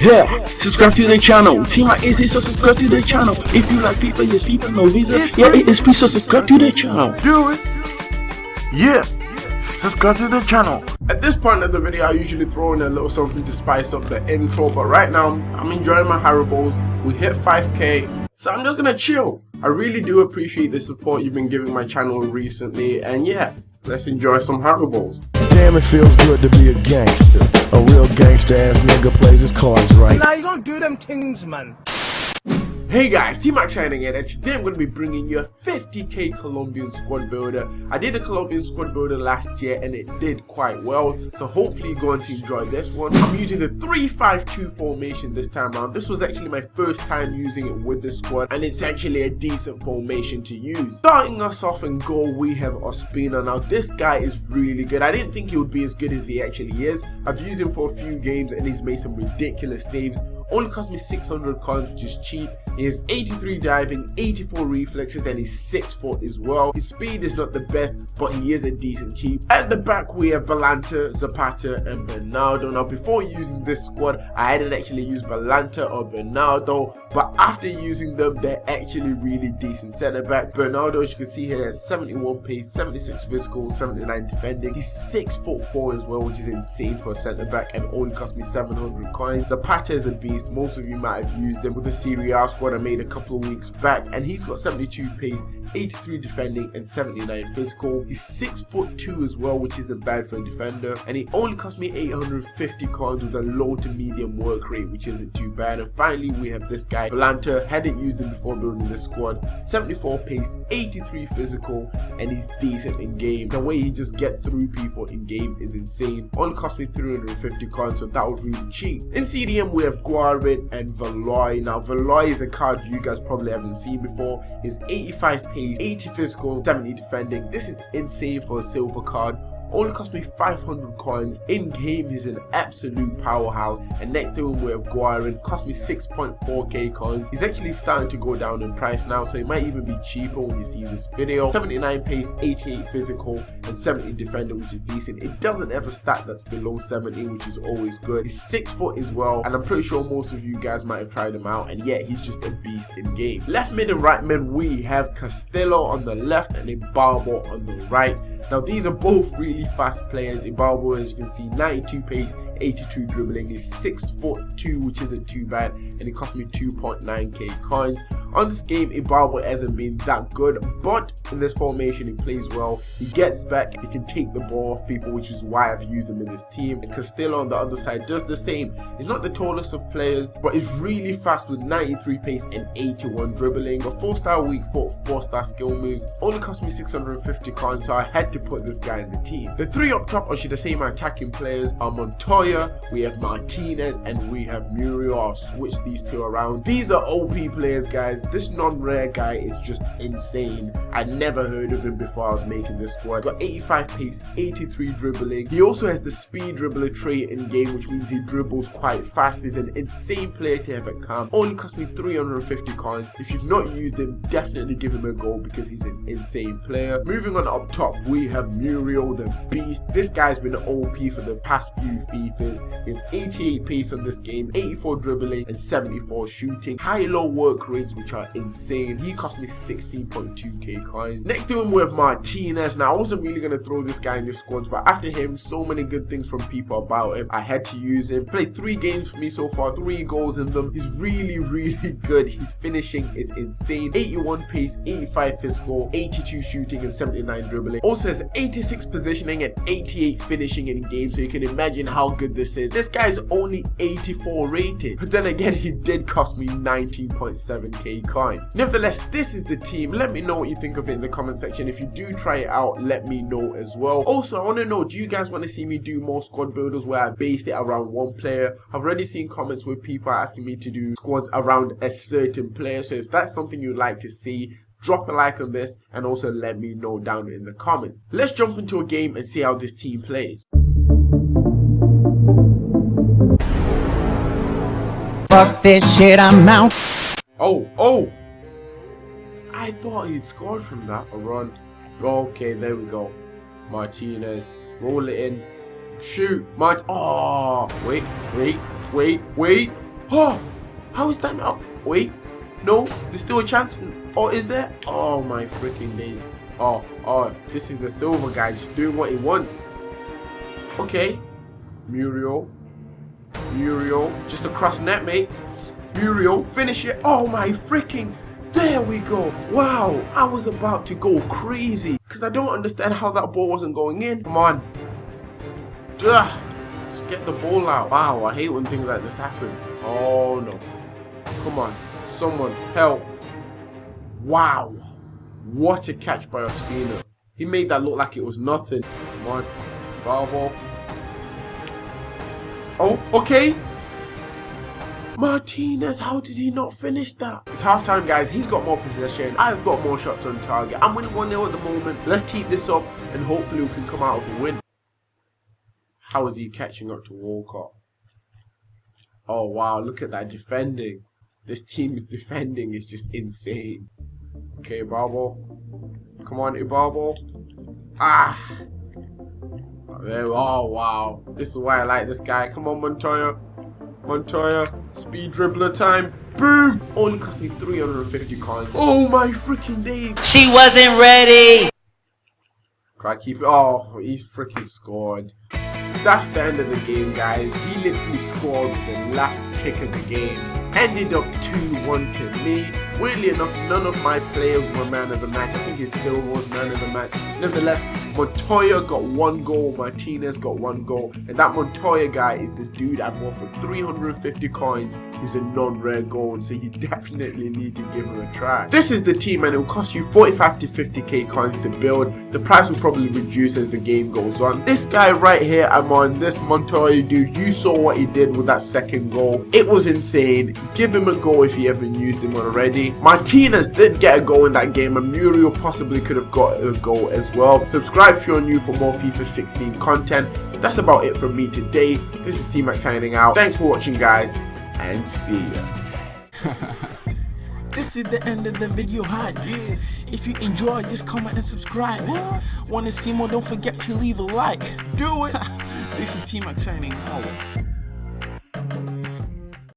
Yeah, subscribe to the channel. Team like is so subscribe to the channel. If you like FIFA, yes, FIFA, no visa. Yeah, it is free, so subscribe to the channel. Do it. Yeah. Subscribe to the channel. At this point of the video, I usually throw in a little something to spice up the intro, but right now, I'm enjoying my Haribo's. We hit 5k, so I'm just gonna chill. I really do appreciate the support you've been giving my channel recently, and yeah, let's enjoy some Haribo's. Damn, it feels good to be a gangster. A real gangster ass nigga plays his cards right. Now you don't do them things, man. Hey guys, T-Max signing in and today I'm going to be bringing you a 50k Colombian squad builder. I did a Colombian squad builder last year and it did quite well, so hopefully you're going to enjoy this one. I'm using the 3-5-2 formation this time around. This was actually my first time using it with the squad and it's actually a decent formation to use. Starting us off in goal, we have Ospina. Now this guy is really good. I didn't think he would be as good as he actually is. I've used him for a few games and he's made some ridiculous saves. Only cost me 600 coins, which is cheap. He has 83 diving, 84 reflexes, and he's 6 foot as well. His speed is not the best, but he is a decent keep. At the back, we have Balanta, Zapata, and Bernardo. Now, before using this squad, I hadn't actually used Balanta or Bernardo, but after using them, they're actually really decent centre backs. Bernardo, as you can see here, has 71 pace, 76 physical, 79 defending. He's 6 foot 4 as well, which is insane for a centre back, and only cost me 700 coins. Zapata is a beast. Most of you might have used him with the Serie A squad I made a couple of weeks back, and he's got 72 pace, 83 defending, and 79 physical. He's 6 foot 2 as well, which isn't bad for a defender, and he only cost me 850 coins with a low to medium work rate, which isn't too bad. And finally, we have this guy, Balanta. Hadn't used him before building this squad. 74 pace, 83 physical, and he's decent in game. The way he just gets through people in game is insane. Only cost me 350 coins, so that was really cheap. In CDM, we have Guarin and Valoy. Now, Valoy is a card you guys probably haven't seen before. He's 85 pace, 80 physical, 70 defending. This is insane for a silver card only cost me 500 coins. In game he's an absolute powerhouse. And next to him we have Guarin cost me 6.4k coins. He's actually starting to go down in price now so it might even be cheaper when you see this video. 79 pace 88 physical and 70 defender which is decent. It doesn't ever stat that's below 70 which is always good. He's 6 foot as well and I'm pretty sure most of you guys might have tried him out and yet he's just a beast in game. Left mid and right mid we have Castillo on the left and Ibarbo on the right. Now these are both really fast players. Ibarbo, as you can see, 92 pace, 82 dribbling. He's 6 foot 2, which isn't too bad, and it cost me 2.9k coins. On this game, Ibarbo hasn't been that good, but in this formation, he plays well. He gets back, he can take the ball off people, which is why I've used him in this team. Castillo on the other side does the same. He's not the tallest of players, but he's really fast with 93 pace and 81 dribbling. A 4-star weak foot, 4-star skill moves. Only cost me 650 coins, so I had to put this guy in the team. The three up top, or should I say my attacking players, are Montoya, we have Martinez, and we have Muriel. I'll switch these two around. These are OP players, guys. This non-rare guy is just insane. I never heard of him before I was making this squad. Got 85 pace, 83 dribbling. He also has the speed dribbler trait in game, which means he dribbles quite fast. He's an insane player to have at camp. Only cost me 350 coins. If you've not used him, definitely give him a go because he's an insane player. Moving on up top, we have Muriel the beast. This guy's been OP for the past few FIFAs. He's 88 pace on this game, 84 dribbling, and 74 shooting. High-low work rates, which are insane. He cost me 16.2k coins. Next to him, we have Martinez. Now, I wasn't really going to throw this guy in the squads, but after him, so many good things from people about him. I had to use him. Played three games for me so far, three goals in them. He's really, really good. His finishing is insane. 81 pace, 85 physical, 82 shooting, and 79 dribbling. Also has 86 positioning and 88 finishing in game, so you can imagine how good this is. This guy's only 84 rated, but then again, he did cost me 19.7k coins. Nevertheless, this is the team. Let me know what you think of it in the comment section. If you do try it out, let me know as well. Also, I want to know, do you guys want to see me do more squad builders where I based it around one player? I've already seen comments with people are asking me to do squads around a certain player, so if that's something you'd like to see, drop a like on this and also let me know down in the comments. Let's jump into a game and see how this team plays. Fuck this shit, I'm out. Oh, oh! I thought he'd scored from that. A run. Okay, there we go. Martinez. Roll it in. Shoot. Mart. Oh, wait, wait, wait, wait. Oh, how is that not? Wait, no, there's still a chance. Or is there? Oh my freaking days. Oh, oh, this is the silver guy just doing what he wants. Okay, Muriel, Muriel, just across net, mate. Finish it. Oh my freaking. There we go. Wow, I was about to go crazy because I don't understand how that ball wasn't going in. Come on. Ugh. Just get the ball out. Wow, I hate when things like this happen. Oh no. Come on. Someone help. Wow. What a catch by Ospina. He made that look like it was nothing. Come on. Bravo. Oh, okay. Martinez, how did he not finish that? It's halftime, guys. He's got more possession. I've got more shots on target. I'm winning 1-0 at the moment. Let's keep this up and hopefully we can come out with a win. How is he catching up to Walcott? Oh, wow. Look at that defending. This team's defending is just insane. Okay, Barbo. Come on, Ibarbo. Ah. Oh, wow. This is why I like this guy. Come on, Montoya. Montoya. Speed dribbler time. Boom! Only cost me 350 coins. Oh my freaking days. She wasn't ready. Try keep it. Oh, he freaking scored. That's the end of the game, guys. He literally scored the last kick of the game. Ended up 2-1 to me. Weirdly enough, none of my players were man of the match. I think his Silva was man of the match. Nevertheless, Montoya got one goal, Martinez got one goal, and that Montoya guy is the dude I bought for 350 coins who's a non-rare gold, so you definitely need to give him a try. This is the team and it will cost you 45 to 50k coins to build. The price will probably reduce as the game goes on. This guy right here, I'm on, this Montoya dude, you saw what he did with that second goal. It was insane. Give him a go if you haven't used him already. Martinez did get a goal in that game and Muriel possibly could have got a goal as well. Subscribe if you're new for more FIFA 16 content. That's about it from me today. This is T-Mac signing out. Thanks for watching guys and see ya. This is the end of the video hype. If you enjoy, just comment and subscribe. Wanna see more? Don't forget to leave a like. Do it. this is T-Mac signing out.